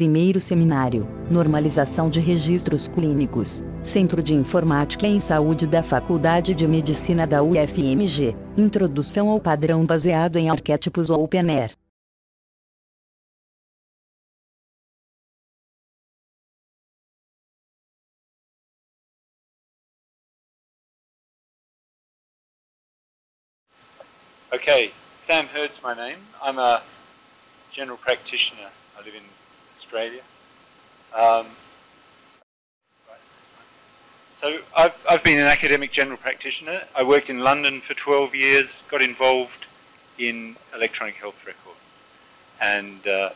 Primeiro Seminário, Normalização de Registros Clínicos, Centro de Informática em Saúde da Faculdade de Medicina da UFMG, Introdução ao padrão baseado em arquétipos OpenAir. Okay, Sam Hurd's my name. I'm a general practitioner. I live in Australia. Um, so I've, I've been an academic general practitioner. I worked in London for 12 years, got involved in electronic health record. And uh,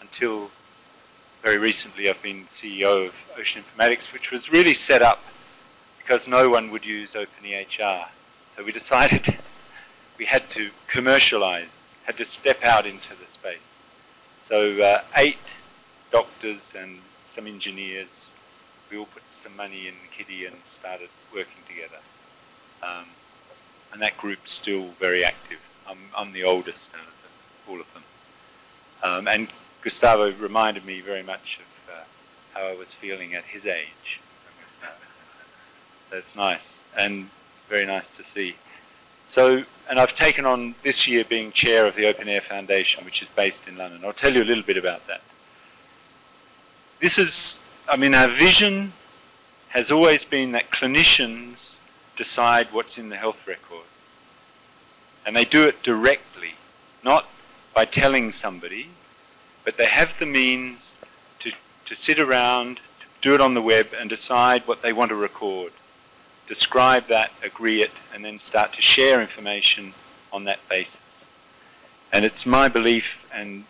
until very recently I've been CEO of Ocean Informatics, which was really set up because no one would use OpenEHR. So we decided we had to commercialize, had to step out into the space. So uh, eight doctors and some engineers, we all put some money in kitty and started working together. Um, and that group's still very active. I'm, I'm the oldest out of all of them. Um, and Gustavo reminded me very much of uh, how I was feeling at his age. That's nice and very nice to see. So, and I've taken on this year being chair of the OpenEHR Foundation, which is based in London. I'll tell you a little bit about that. This is, I mean, our vision has always been that clinicians decide what's in the health record. And they do it directly, not by telling somebody, but they have the means to, to sit around, to do it on the web and decide what they want to record describe that, agree it, and then start to share information on that basis. And it's my belief and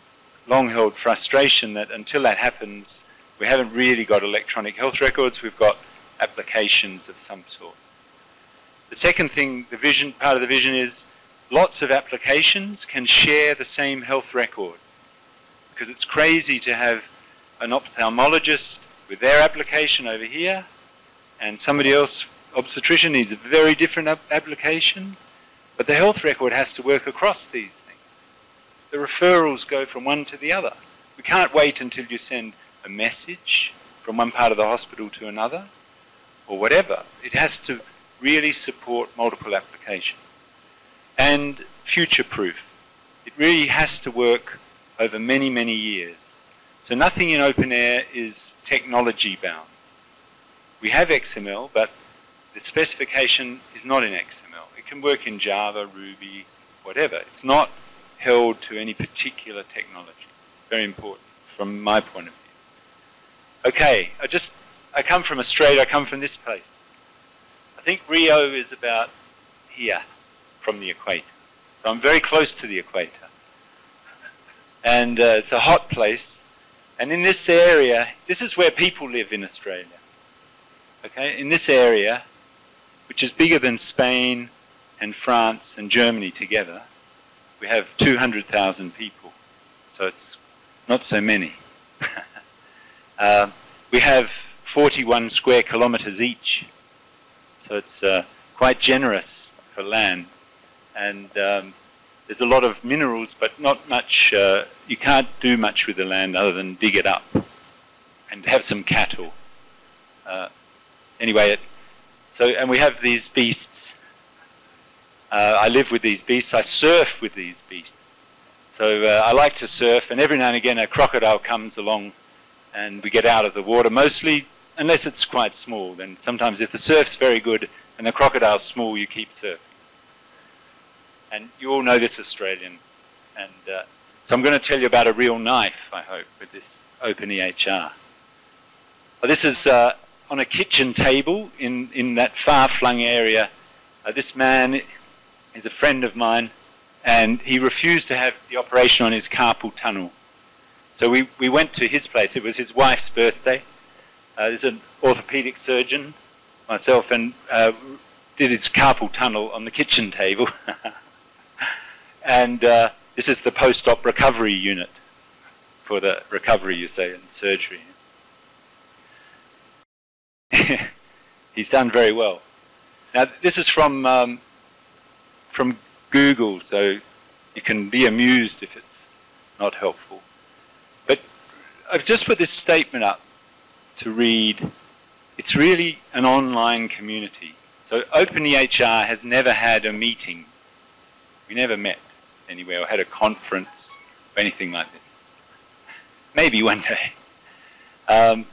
long-held frustration that until that happens, we haven't really got electronic health records, we've got applications of some sort. The second thing, the vision, part of the vision is lots of applications can share the same health record. Because it's crazy to have an ophthalmologist with their application over here and somebody else obstetrician needs a very different application, but the health record has to work across these things. The referrals go from one to the other. We can't wait until you send a message from one part of the hospital to another, or whatever. It has to really support multiple applications. And future-proof. It really has to work over many, many years. So nothing in OpenEHR is technology bound. We have XML, but the specification is not in XML. It can work in Java, Ruby, whatever. It's not held to any particular technology. Very important from my point of view. Okay, I just, I come from Australia, I come from this place. I think Rio is about here from the equator. So I'm very close to the equator. And uh, it's a hot place. And in this area, this is where people live in Australia. Okay, in this area, which is bigger than Spain and France and Germany together. We have 200,000 people, so it's not so many. uh, we have 41 square kilometers each, so it's uh, quite generous for land. And um, there's a lot of minerals, but not much, uh, you can't do much with the land other than dig it up and have some cattle. Uh, anyway, it, so, and we have these beasts. Uh, I live with these beasts. I surf with these beasts. So uh, I like to surf, and every now and again a crocodile comes along, and we get out of the water. Mostly, unless it's quite small, then sometimes if the surf's very good and the crocodile's small, you keep surfing. And you all know this Australian. And uh, so I'm going to tell you about a real knife, I hope, with this OpenEHR. Well, this is uh, on a kitchen table in, in that far-flung area. Uh, this man is a friend of mine, and he refused to have the operation on his carpal tunnel. So we, we went to his place. It was his wife's birthday. Uh, an orthopedic surgeon, myself, and uh, did his carpal tunnel on the kitchen table. and uh, this is the post-op recovery unit for the recovery, you say, in surgery. he's done very well. Now this is from um, from Google, so you can be amused if it's not helpful. I've just put this statement up to read, it's really an online community. So OpenEHR has never had a meeting. We never met anywhere or had a conference or anything like this. Maybe one day. Um,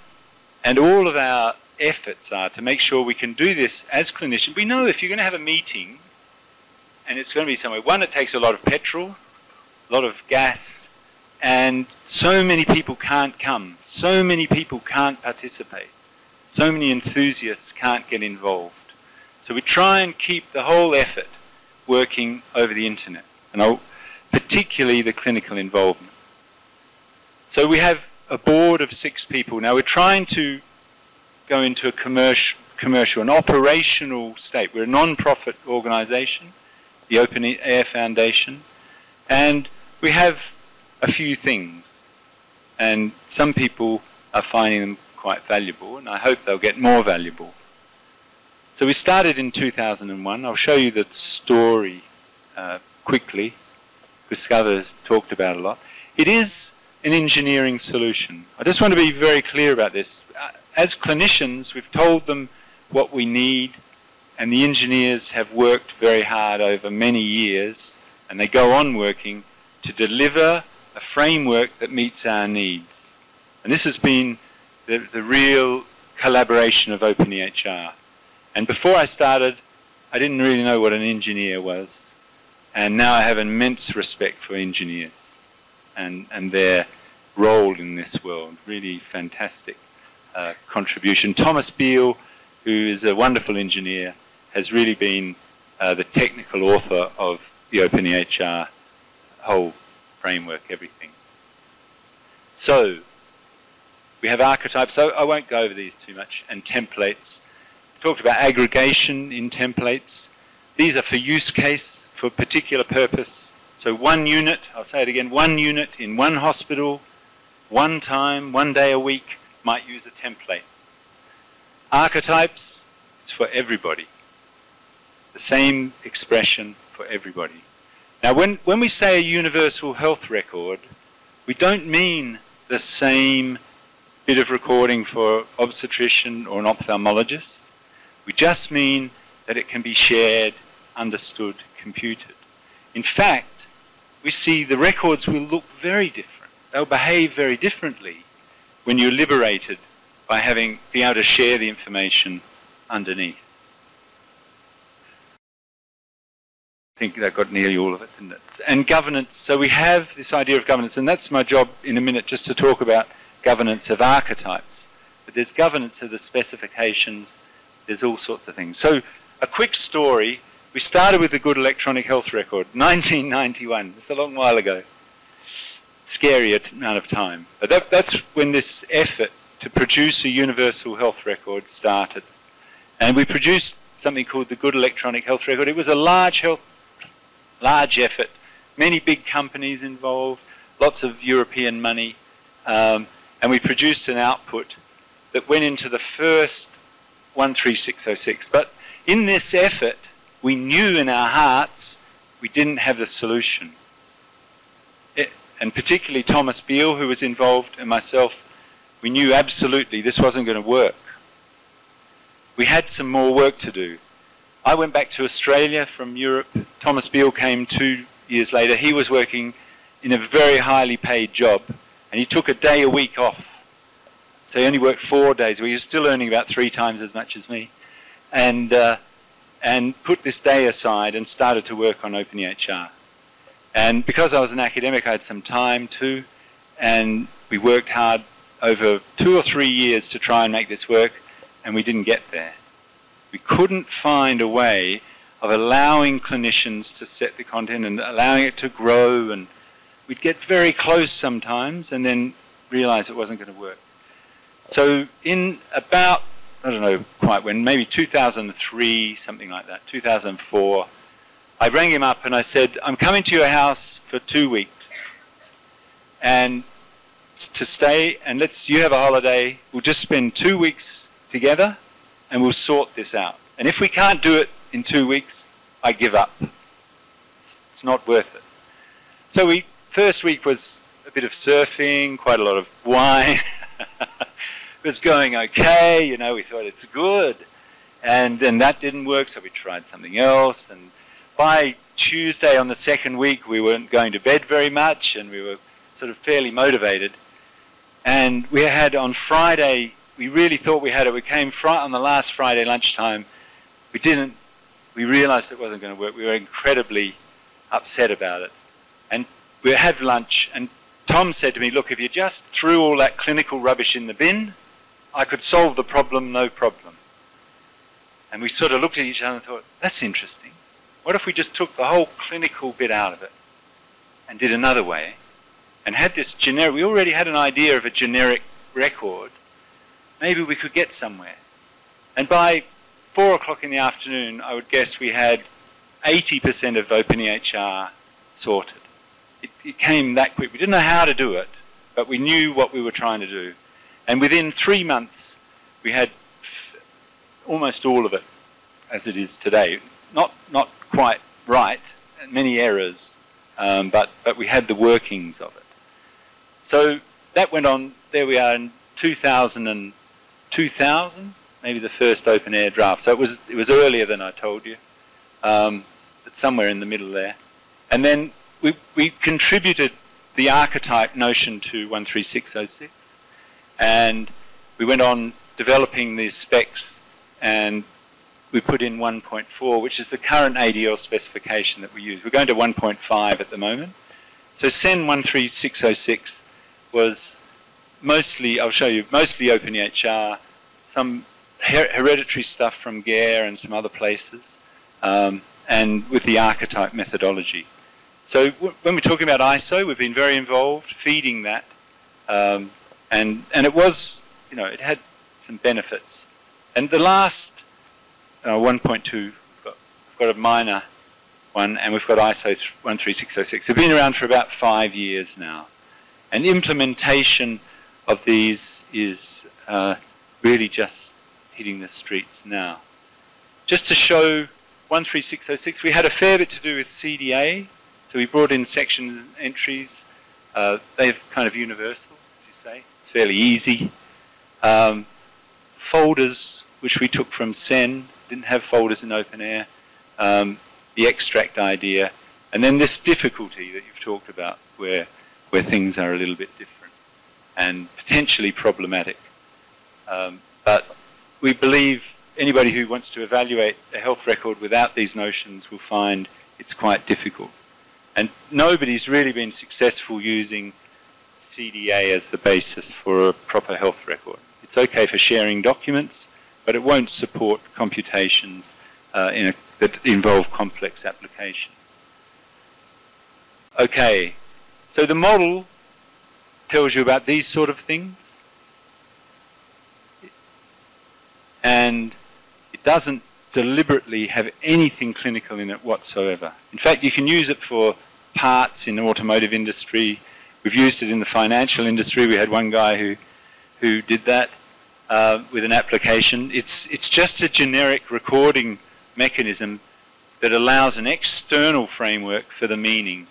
and all of our efforts are to make sure we can do this as clinicians. We know if you're going to have a meeting, and it's going to be somewhere, one, it takes a lot of petrol, a lot of gas, and so many people can't come. So many people can't participate. So many enthusiasts can't get involved. So we try and keep the whole effort working over the internet, and particularly the clinical involvement. So we have a board of six people. Now we're trying to go into a commercial, commercial, an operational state. We're a non-profit organization, the OpenEHR Foundation, and we have a few things. And some people are finding them quite valuable, and I hope they'll get more valuable. So we started in 2001. I'll show you the story uh, quickly. Gustavo has talked about a lot. It is an engineering solution. I just want to be very clear about this. Uh, as clinicians, we've told them what we need, and the engineers have worked very hard over many years, and they go on working to deliver a framework that meets our needs. And this has been the, the real collaboration of OpenEHR. And before I started, I didn't really know what an engineer was. And now I have immense respect for engineers and, and their role in this world. Really fantastic uh, contribution. Thomas Beale, who is a wonderful engineer, has really been uh, the technical author of the OpenEHR whole framework, everything. So, we have archetypes, so I won't go over these too much, and templates. We talked about aggregation in templates. These are for use case, for particular purpose. So one unit, I'll say it again, one unit in one hospital, one time, one day a week, might use a template. Archetypes, it's for everybody. The same expression for everybody. Now when, when we say a universal health record, we don't mean the same bit of recording for obstetrician or an ophthalmologist. We just mean that it can be shared, understood, computed. In fact, we see the records will look very different. They'll behave very differently when you're liberated by having, be able to share the information underneath. Think that got nearly all of it, it? And governance, so we have this idea of governance, and that's my job in a minute just to talk about governance of archetypes. But there's governance of the specifications, there's all sorts of things. So a quick story, we started with the Good Electronic Health Record, 1991, it's a long while ago. Scary amount of time. But that, that's when this effort to produce a universal health record started. And we produced something called the Good Electronic Health Record. It was a large health, large effort, many big companies involved, lots of European money, um, and we produced an output that went into the first 13606. But in this effort, we knew in our hearts we didn't have the solution. It, and particularly Thomas Beale, who was involved, and myself, we knew absolutely this wasn't going to work. We had some more work to do. I went back to Australia from Europe. Thomas Beale came two years later. He was working in a very highly paid job and he took a day a week off. So he only worked four days. Well, he was still earning about three times as much as me. And, uh, and put this day aside and started to work on OpenEHR. And because I was an academic, I had some time too. And we worked hard over two or three years to try and make this work. And we didn't get there. We couldn't find a way of allowing clinicians to set the content and allowing it to grow and we'd get very close sometimes and then realize it wasn't going to work. So in about, I don't know quite when, maybe 2003, something like that, 2004, I rang him up and I said, I'm coming to your house for two weeks and to stay and let's, you have a holiday, we'll just spend two weeks together and we'll sort this out. And if we can't do it in two weeks, I give up. It's, it's not worth it. So we first week was a bit of surfing, quite a lot of wine. it was going okay, you know, we thought it's good. And then that didn't work, so we tried something else. And by Tuesday on the second week, we weren't going to bed very much, and we were sort of fairly motivated. And we had on Friday, we really thought we had it. We came on the last Friday lunchtime. We didn't, we realized it wasn't going to work. We were incredibly upset about it. And we had lunch, and Tom said to me, look, if you just threw all that clinical rubbish in the bin, I could solve the problem, no problem. And we sort of looked at each other and thought, that's interesting. What if we just took the whole clinical bit out of it and did another way and had this generic, we already had an idea of a generic record, maybe we could get somewhere. And by four o'clock in the afternoon, I would guess we had 80% of OpenEHR sorted. It, it came that quick. We didn't know how to do it, but we knew what we were trying to do. And within three months, we had almost all of it as it is today. Not, not quite right, many errors, um, but, but we had the workings of it. So that went on, there we are in 2000, and 2000 maybe the first OpenEHR draft. So it was, it was earlier than I told you, um, but somewhere in the middle there. And then we, we contributed the archetype notion to 13606, and we went on developing the specs, and we put in 1.4, which is the current ADL specification that we use. We're going to 1.5 at the moment. So CEN 13606 was mostly, I'll show you, mostly OpenEHR, some her hereditary stuff from GEHR and some other places, um, and with the archetype methodology. So when we're talking about ISO, we've been very involved feeding that, um, and and it was, you know, it had some benefits. And the last uh, 1.2, we've got, we've got a minor one, and we've got ISO 13606. They've been around for about five years now. And implementation of these is uh, really just hitting the streets now. Just to show 13606, we had a fair bit to do with CDA. So we brought in sections and entries. Uh, they're kind of universal, as you say. It's fairly easy. Um, folders, which we took from CEN, didn't have folders in OpenEHR. Um, the extract idea, and then this difficulty that you've talked about, where where things are a little bit different and potentially problematic. Um, but we believe anybody who wants to evaluate a health record without these notions will find it's quite difficult. And nobody's really been successful using CDA as the basis for a proper health record. It's okay for sharing documents, but it won't support computations uh, a, that involve complex application. Okay, so the model tells you about these sort of things. And it doesn't deliberately have anything clinical in it whatsoever. In fact, you can use it for parts in the automotive industry. We've used it in the financial industry. We had one guy who, who did that uh, with an application. It's, it's just a generic recording mechanism that allows an external framework for the meaning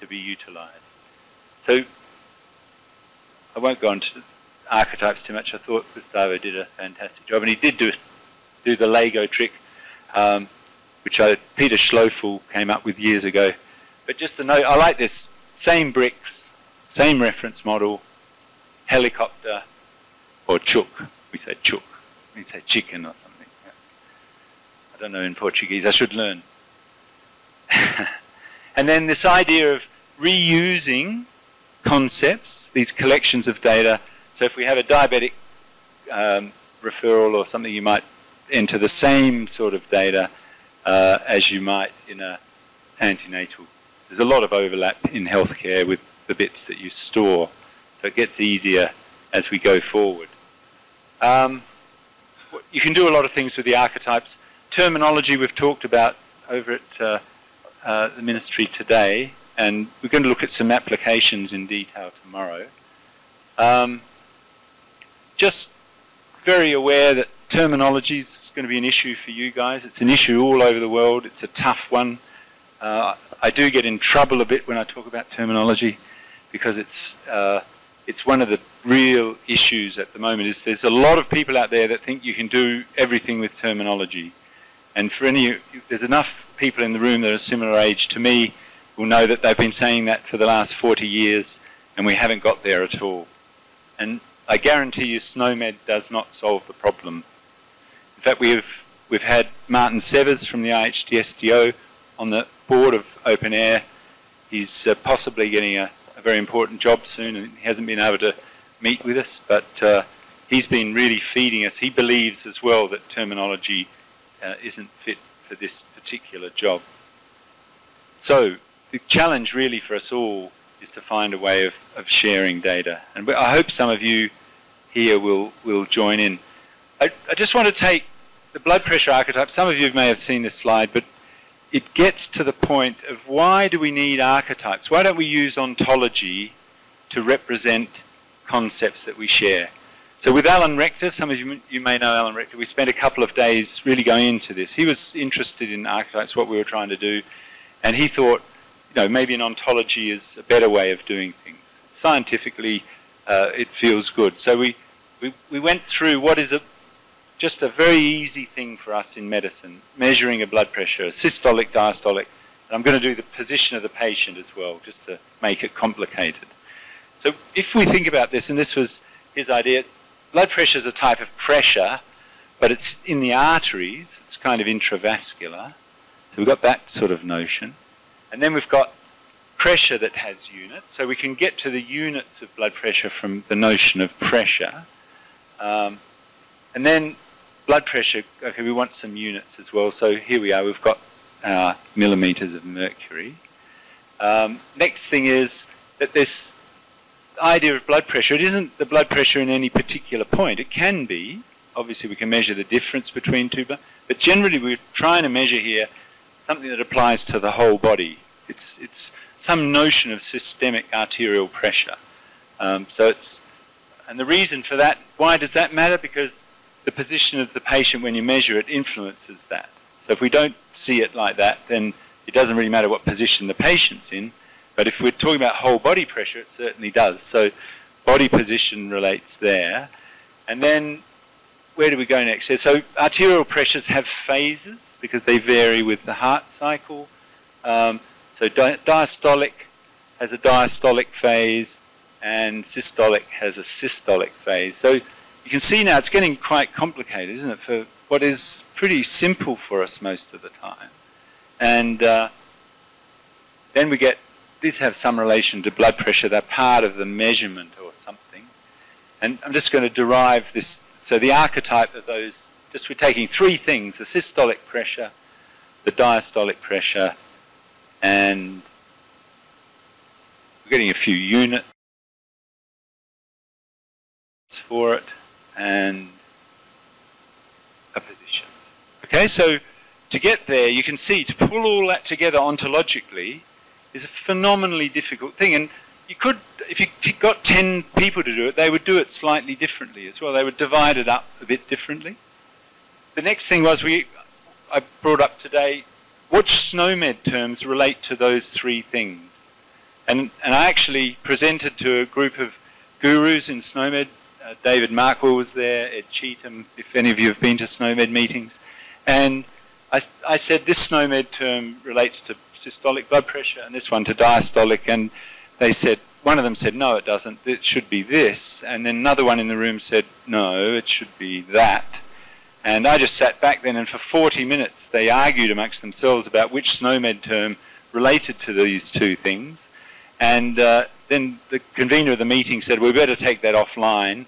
to be utilized. So I won't go into archetypes too much. I thought Gustavo did a fantastic job, and he did do do the Lego trick, um, which I, Peter Schloeffel came up with years ago. But just to note, I like this same bricks, same reference model, helicopter, or chook. We say chook. We say chicken or something. I don't know in Portuguese. I should learn. and then this idea of reusing concepts, these collections of data. So if we have a diabetic um, referral or something, you might enter the same sort of data uh, as you might in a antenatal. There's a lot of overlap in healthcare with the bits that you store, so it gets easier as we go forward. Um, you can do a lot of things with the archetypes. Terminology we've talked about over at uh, uh, the ministry today and we're going to look at some applications in detail tomorrow. Um, just very aware that terminology is going to be an issue for you guys. It's an issue all over the world. It's a tough one. Uh, I do get in trouble a bit when I talk about terminology. because it's uh, it's one of the real issues at the moment. Is there's a lot of people out there that think you can do everything with terminology, and for any there's enough people in the room that are similar age to me will know that they've been saying that for the last 40 years, and we haven't got there at all. And I guarantee you, SNOMED does not solve the problem. In fact, we've we've had Martin Severs from the IHTSDO on the board of OpenEHR. He's uh, possibly getting a, a, very important job soon, and he hasn't been able to meet with us, but uh, he's been really feeding us. He believes as well that terminology uh, isn't fit for this particular job. So the challenge really for us all is to find a way of, of sharing data. And I hope some of you here will, will join in. I, I just want to take the blood pressure archetype. Some of you may have seen this slide, but it gets to the point of why do we need archetypes? Why don't we use ontology to represent concepts that we share? So with Alan Rector, some of you, you may know Alan Rector, we spent a couple of days really going into this. He was interested in archetypes, what we were trying to do, and he thought, you know, maybe an ontology is a better way of doing things. Scientifically, uh, it feels good. So we, we, we went through what is a, just a very easy thing for us in medicine, measuring a blood pressure, systolic, diastolic. And I'm going to do the position of the patient as well, just to make it complicated. So if we think about this, and this was his idea, blood pressure is a type of pressure, but it's in the arteries, it's kind of intravascular. So we've got that sort of notion. And then we've got pressure that has units. So we can get to the units of blood pressure from the notion of pressure. Um, and then blood pressure, okay, we want some units as well. So here we are, we've got our millimeters of mercury. Um, next thing is that this idea of blood pressure, it isn't the blood pressure in any particular point. It can be. Obviously, we can measure the difference between two but generally we're trying to measure here something that applies to the whole body. It's, it's some notion of systemic arterial pressure. Um, so it's, and the reason for that, why does that matter? Because the position of the patient when you measure it influences that. So if we don't see it like that, then it doesn't really matter what position the patient's in. But if we're talking about whole body pressure, it certainly does. So body position relates there. And then where do we go next? So arterial pressures have phases because they vary with the heart cycle. Um, so di diastolic has a diastolic phase and systolic has a systolic phase. So you can see now it's getting quite complicated, isn't it, for what is pretty simple for us most of the time. And uh, then we get, these have some relation to blood pressure, they're part of the measurement or something. And I'm just going to derive this, so the archetype of those just we're taking three things, the systolic pressure, the diastolic pressure, and we're getting a few units for it, and a position. Okay, so to get there, you can see, to pull all that together ontologically is a phenomenally difficult thing. And you could, if you got 10 people to do it, they would do it slightly differently as well. They would divide it up a bit differently the next thing was we I brought up today which SNOMED terms relate to those three things. And, and I actually presented to a group of gurus in SNOMED. Uh, David Markwell was there, Ed Cheetham, if any of you have been to SNOMED meetings. And I, I said this SNOMED term relates to systolic blood pressure and this one to diastolic. And they said, one of them said, no, it doesn't. It should be this. And then another one in the room said, no, it should be that. And I just sat back then and for 40 minutes they argued amongst themselves about which SNOMED term related to these two things. And uh, then the convener of the meeting said, we better take that offline.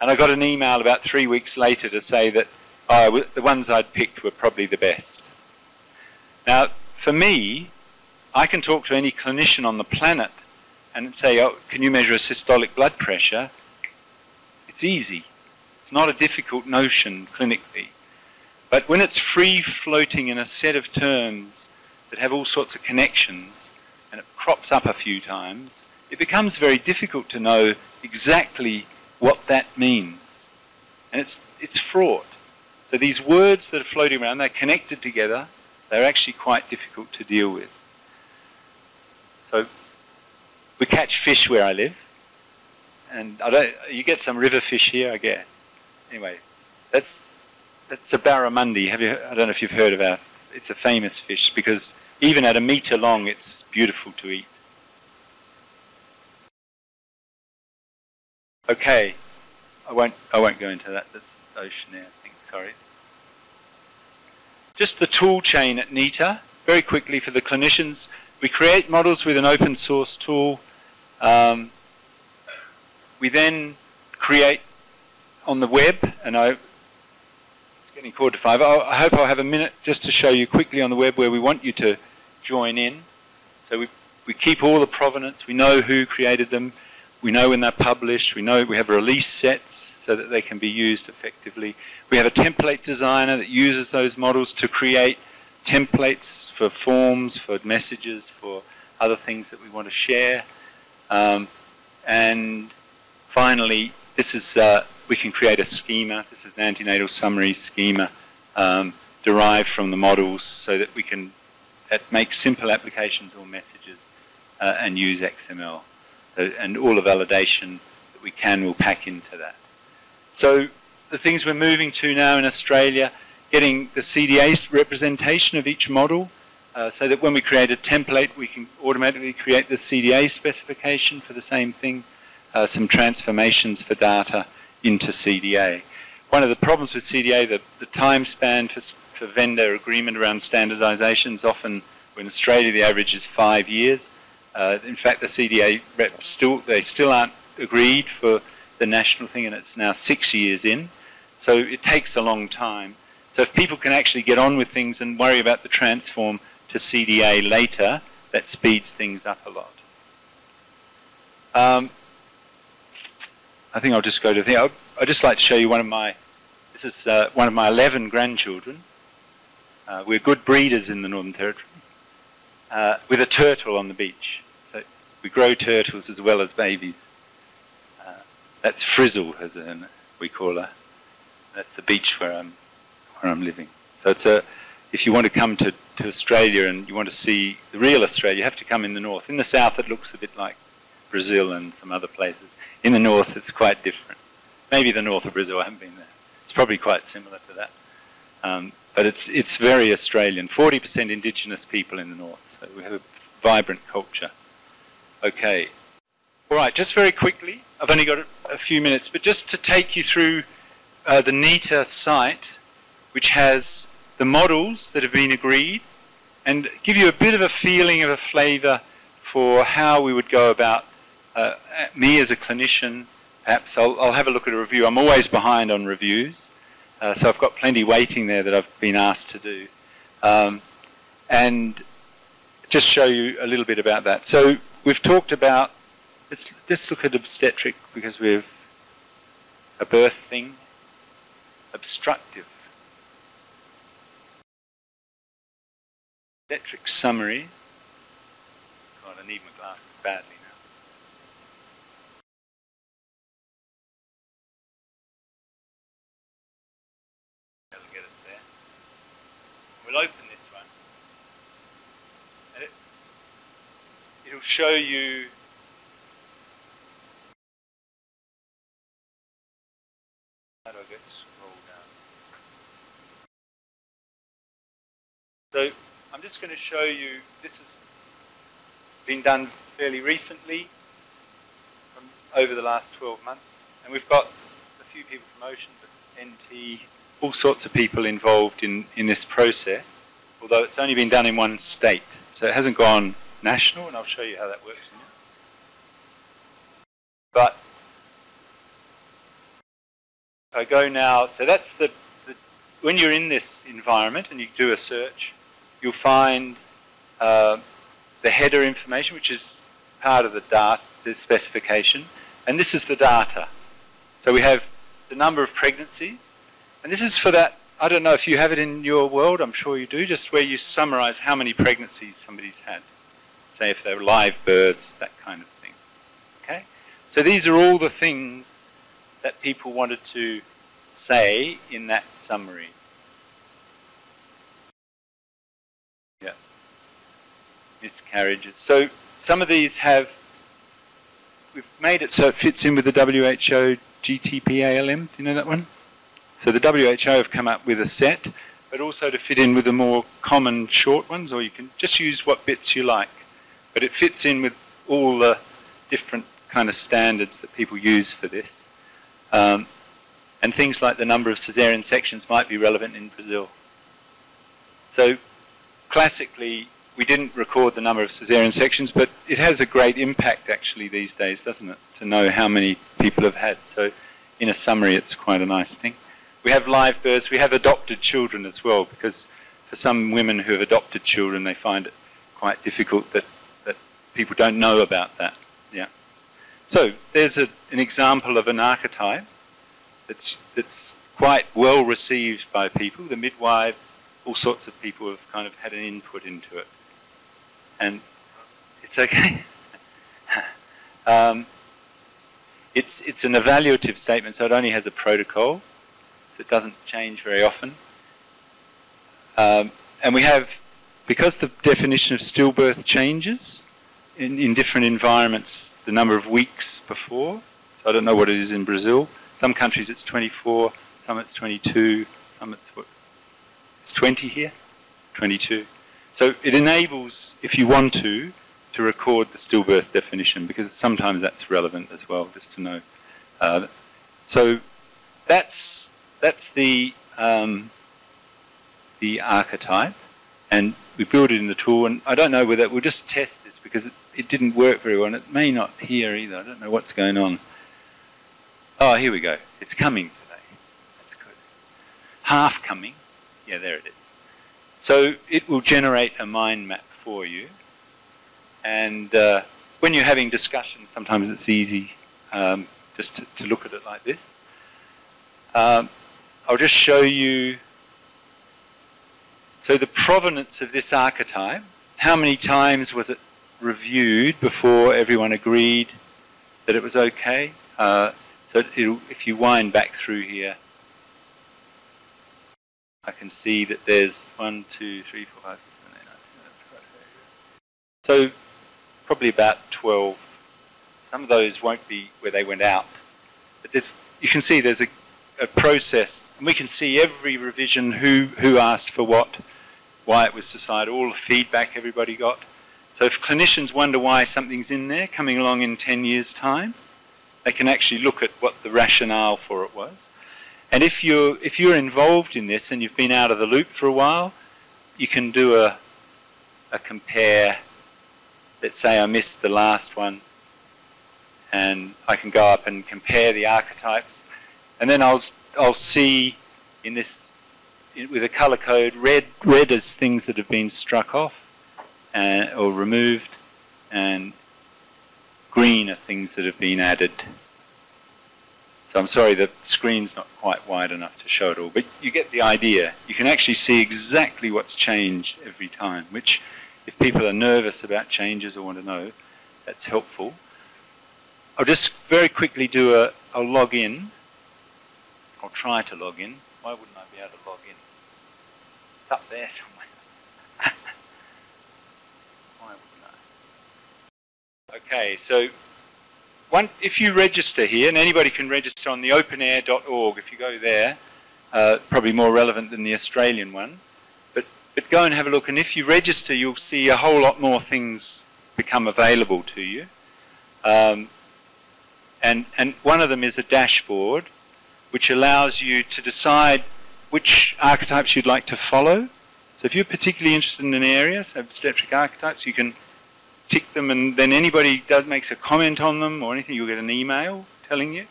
And I got an email about three weeks later to say that the ones I'd picked were probably the best. Now, for me, I can talk to any clinician on the planet and say, oh, can you measure a systolic blood pressure? It's easy. It's not a difficult notion clinically. But when it's free floating in a set of terms that have all sorts of connections and it crops up a few times, it becomes very difficult to know exactly what that means. And it's, it's fraught. So these words that are floating around, they're connected together, they're actually quite difficult to deal with. So we catch fish where I live, and I don't. You get some river fish here, I guess. Anyway, that's that's a barramundi. Have you? I don't know if you've heard of it. It's a famous fish because even at a meter long, it's beautiful to eat. Okay, I won't. I won't go into that. That's ocean I think. Sorry. Just the tool chain at NEHTA, very quickly for the clinicians. We create models with an open source tool. Um, we then create on the web, and I, it's getting quarter to five. I, I hope I'll have a minute just to show you quickly on the web where we want you to join in. So we, we keep all the provenance, we know who created them, we know when they're published, we know we have release sets so that they can be used effectively. We have a template designer that uses those models to create templates for forms, for messages, for other things that we want to share. Um, and finally, this is uh, we can create a schema. This is an antenatal summary schema um, derived from the models so that we can make simple applications or messages uh, and use XML. Uh, and all the validation that we can will pack into that. So the things we're moving to now in Australia, getting the CDA representation of each model uh, so that when we create a template, we can automatically create the CDA specification for the same thing, uh, some transformations for data into CDA. One of the problems with CDA, the, the time span for, for vendor agreement around standardization is often, in Australia, the average is five years. Uh, in fact, the CDA reps still, they still aren't agreed for the national thing, and it's now six years in. So it takes a long time. So if people can actually get on with things and worry about the transform to CDA later, that speeds things up a lot. Um, I think I'll just go to the thing. I'd just like to show you one of my, this is uh, one of my 11 grandchildren. Uh, we're good breeders in the Northern Territory. Uh, with a turtle on the beach. So we grow turtles as well as babies. Uh, that's Frizzle, as we call her. That's the beach where I'm, where I'm living. So it's a, if you want to come to, to Australia and you want to see the real Australia, you have to come in the north. In the south, it looks a bit like Brazil and some other places. In the north, it's quite different. Maybe the north of Brazil, I haven't been there. It's probably quite similar to that. Um, but it's, it's very Australian. 40% indigenous people in the north. So we have a vibrant culture. Okay. All right, just very quickly, I've only got a, few minutes, but just to take you through uh, the NEHTA site, which has the models that have been agreed, and give you a bit of a feeling of a flavour for how we would go about uh, me as a clinician. Perhaps I'll, I'll, have a look at a review. I'm always behind on reviews, uh, so I've got plenty waiting there that I've been asked to do. Um, and just show you a little bit about that. So we've talked about, let's just look at obstetric because we've a birth thing, obstructive. Obstetric summary. God, I need my glasses badly now. I'll get it there. We'll open this one. And it'll show you how do I get scroll down? So I'm just going to show you, this has been done fairly recently, from over the last 12 months, and we've got a few people from Ocean, but NT, all sorts of people involved in, in this process, although it's only been done in one state, so it hasn't gone national, and I'll show you how that works But I go now, so that's the, the, when you're in this environment and you do a search, you'll find uh, the header information, which is part of the data, the specification, and this is the data. So we have the number of pregnancies, and this is for that, I don't know if you have it in your world, I'm sure you do, just where you summarize how many pregnancies somebody's had say if they're live birds, that kind of thing. Okay? So these are all the things that people wanted to say in that summary. Yeah. Miscarriages. So some of these have we've made it so it fits in with the WHO GTPALM. Do you know that one? So the WHO have come up with a set, but also to fit in with the more common short ones, or you can just use what bits you like. But it fits in with all the different kind of standards that people use for this. Um, and things like the number of caesarean sections might be relevant in Brazil. So classically, we didn't record the number of caesarean sections, but it has a great impact actually these days, doesn't it, to know how many people have had. So in a summary, it's quite a nice thing. We have live births, we have adopted children as well, because for some women who have adopted children, they find it quite difficult that, that people don't know about that. Yeah. So there's a, an example of an archetype that's, that's quite well received by people. The midwives, all sorts of people have kind of had an input into it and it's okay. um, it's, it's an evaluative statement, so it only has a protocol, so it doesn't change very often. Um, and we have, because the definition of stillbirth changes in, in different environments, the number of weeks before, so I don't know what it is in Brazil. Some countries it's 24, some it's 22, some it's what, it's 20 here, 22. So it enables, if you want to, to record the stillbirth definition because sometimes that's relevant as well, just to know. Uh, so that's that's the um, the archetype, and we build it in the tool. And I don't know whether we'll just test this because it, it didn't work very well, and it may not here either. I don't know what's going on. Oh, here we go. It's coming today. That's good. Half coming. Yeah, there it is. So it will generate a mind map for you. And uh, when you're having discussions, sometimes it's easy um, just to, to, look at it like this. Um, I'll just show you, so the provenance of this archetype, how many times was it reviewed before everyone agreed that it was okay? Uh, so if you wind back through here, I can see that there's one, two, three, four, five, six, seven, eight, nine, ten, eleven, twelve. So probably about 12. Some of those won't be where they went out. But there's, you can see there's a, a process. And we can see every revision, who, who asked for what, why it was decided, all the feedback everybody got. So if clinicians wonder why something's in there coming along in 10 years' time, they can actually look at what the rationale for it was. And if you're, if you're involved in this and you've been out of the loop for a while, you can do a, a compare. Let's say I missed the last one and I can go up and compare the archetypes. And then I'll, I'll see in this, with a color code, red, red is things that have been struck off uh, or removed, and green are things that have been added. So I'm sorry the screen's not quite wide enough to show it all, but you get the idea. You can actually see exactly what's changed every time, which if people are nervous about changes or want to know, that's helpful. I'll just very quickly do a, I'll log in. I'll try to log in. Why wouldn't I be able to log in? It's up there somewhere. Why wouldn't I? Okay, so one, if you register here, and anybody can register on the openEHR.org, if you go there, uh, probably more relevant than the Australian one, but, but go and have a look, and if you register, you'll see a whole lot more things become available to you. Um, and, and one of them is a dashboard, which allows you to decide which archetypes you'd like to follow. So if you're particularly interested in an area, so obstetric archetypes, you can tick them and then anybody does makes a comment on them or anything, you'll get an email telling you.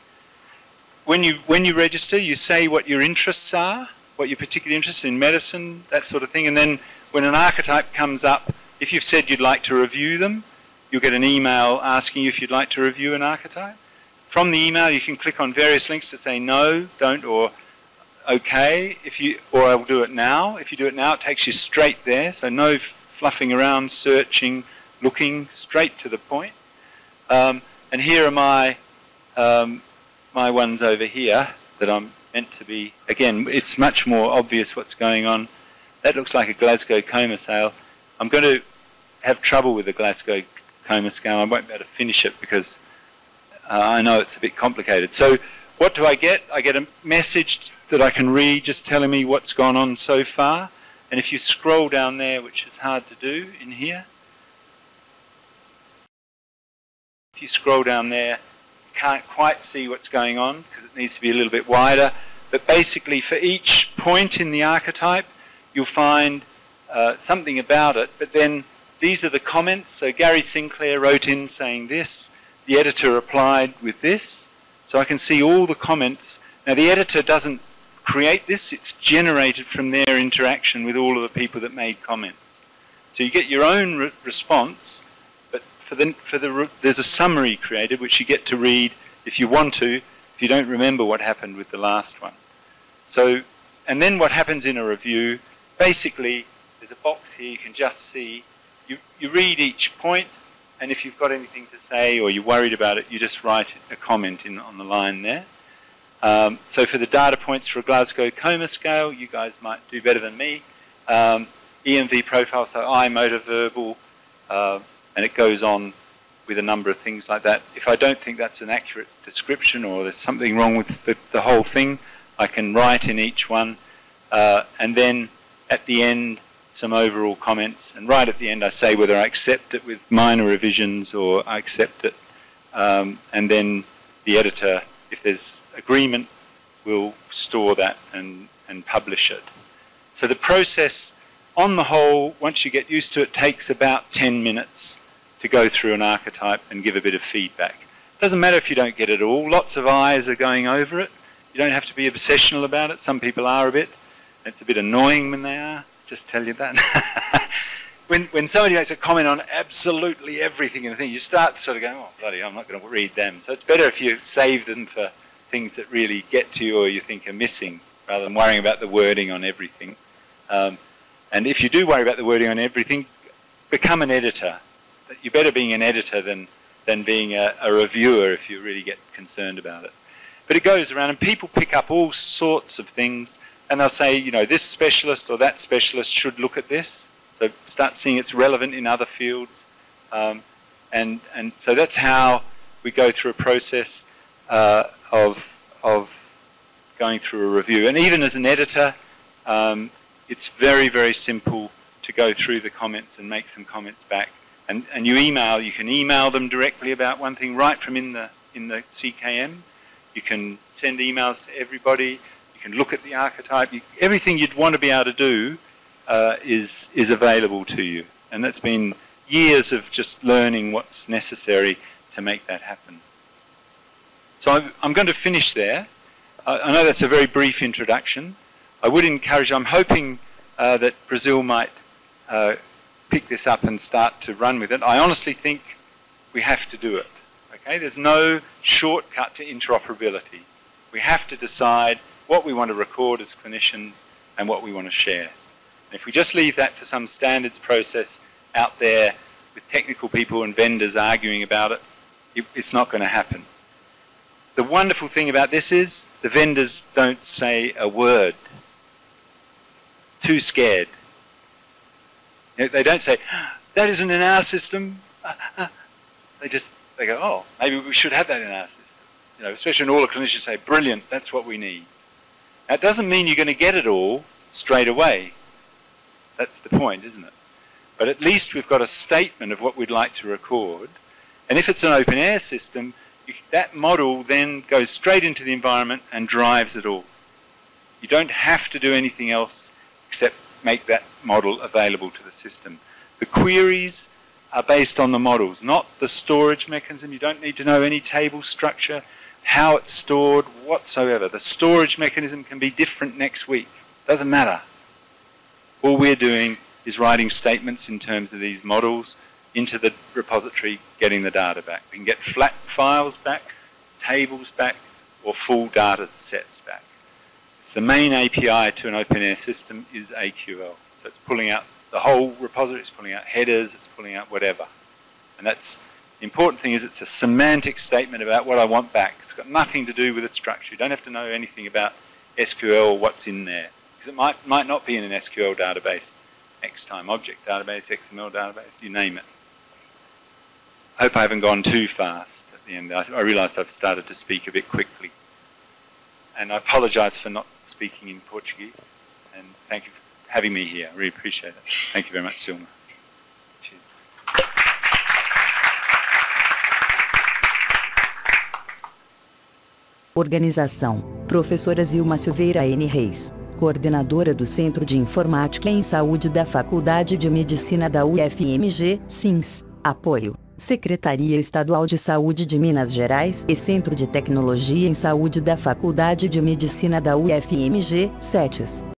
When you when you register, you say what your interests are, what you're particularly interested in, medicine, that sort of thing, and then when an archetype comes up, if you've said you'd like to review them, you'll get an email asking you if you'd like to review an archetype. From the email, you can click on various links to say no, don't, or okay, if you, or I'll do it now. If you do it now, it takes you straight there, so no fluffing around, searching, looking straight to the point. Um, and here are my, um, my ones over here that I'm meant to be, again, it's much more obvious what's going on. That looks like a Glasgow coma scale. I'm going to have trouble with the Glasgow coma scale. I won't be able to finish it because I know it's a bit complicated. So what do I get? I get a message that I can read just telling me what's gone on so far. And if you scroll down there, which is hard to do in here, if you scroll down there, you can't quite see what's going on because it needs to be a little bit wider. But basically, for each point in the archetype, you'll find uh, something about it. But then these are the comments. So Gary Sinclair wrote in saying this. The editor replied with this. So I can see all the comments. Now the editor doesn't create this, it's generated from their interaction with all of the people that made comments. So you get your own re response, but for the, for the there's a summary created which you get to read if you want to, if you don't remember what happened with the last one. So, and then what happens in a review, basically there's a box here you can just see, you, you read each point, and if you've got anything to say or you're worried about it, you just write a comment in on the line there. Um, so for the data points for a Glasgow coma scale, you guys might do better than me. Um, EMV profile, so eye, motor, verbal, uh, and it goes on with a number of things like that. If I don't think that's an accurate description or there's something wrong with the, the whole thing, I can write in each one. Uh, and then at the end, some overall comments, and right at the end I say whether I accept it with minor revisions or I accept it, um, and then the editor, if there's agreement, will store that and, and publish it. So the process, on the whole, once you get used to it, takes about 10 minutes to go through an archetype and give a bit of feedback. Doesn't matter if you don't get it all, lots of eyes are going over it. You don't have to be obsessional about it, some people are a bit. It's a bit annoying when they are just tell you that. when, when somebody makes a comment on absolutely everything in the thing, you start sort of go, oh, bloody, I'm not going to read them. So it's better if you save them for things that really get to you or you think are missing, rather than worrying about the wording on everything. Um, and if you do worry about the wording on everything, become an editor. You're better being an editor than, than being a, a reviewer if you really get concerned about it. But it goes around and people pick up all sorts of things and they'll say, you know, this specialist or that specialist should look at this. So start seeing it's relevant in other fields. Um, and, and so that's how we go through a process uh, of, of going through a review. And even as an editor, um, it's very, very simple to go through the comments and make some comments back. And, and you email, you can email them directly about one thing right from in the, in the CKM. You can send emails to everybody can look at the archetype. You, everything you'd want to be able to do uh, is, is available to you. And that's been years of just learning what's necessary to make that happen. So I'm, I'm going to finish there. I, I know that's a very brief introduction. I would encourage, I'm hoping uh, that Brazil might uh, pick this up and start to run with it. I honestly think we have to do it. Okay, There's no shortcut to interoperability. We have to decide what we want to record as clinicians and what we want to share. If we just leave that for some standards process out there with technical people and vendors arguing about it, it it's not going to happen. The wonderful thing about this is the vendors don't say a word. Too scared. They don't say, ah, that isn't in our system. Ah, ah. They just, they go, oh, maybe we should have that in our system. You know, especially when all the clinicians say, brilliant, that's what we need. That doesn't mean you're going to get it all straight away. That's the point, isn't it? But at least we've got a statement of what we'd like to record. And if it's an openEHR system, that model then goes straight into the environment and drives it all. You don't have to do anything else except make that model available to the system. The queries are based on the models, not the storage mechanism. You don't need to know any table structure how it's stored whatsoever. The storage mechanism can be different next week. Doesn't matter. All we're doing is writing statements in terms of these models into the repository, getting the data back. We can get flat files back, tables back, or full data sets back. It's the main API to an openEHR system is AQL. So it's pulling out the whole repository, it's pulling out headers, it's pulling out whatever. And that's the important thing is it's a semantic statement about what I want back. It's got nothing to do with its structure. You don't have to know anything about SQL or what's in there. Because it might, might not be in an SQL database, X-time object database, XML database, you name it. I hope I haven't gone too fast. At the end. I, I realised I've started to speak a bit quickly. And I apologise for not speaking in Portuguese. And thank you for having me here. I really appreciate it. Thank you very much, Zilma. Organização: Professora Zilma Silveira N. Reis, coordenadora do Centro de Informática em Saúde da Faculdade de Medicina da UFMG, SINS. Apoio: Secretaria Estadual de Saúde de Minas Gerais e Centro de Tecnologia em Saúde da Faculdade de Medicina da UFMG, SETES.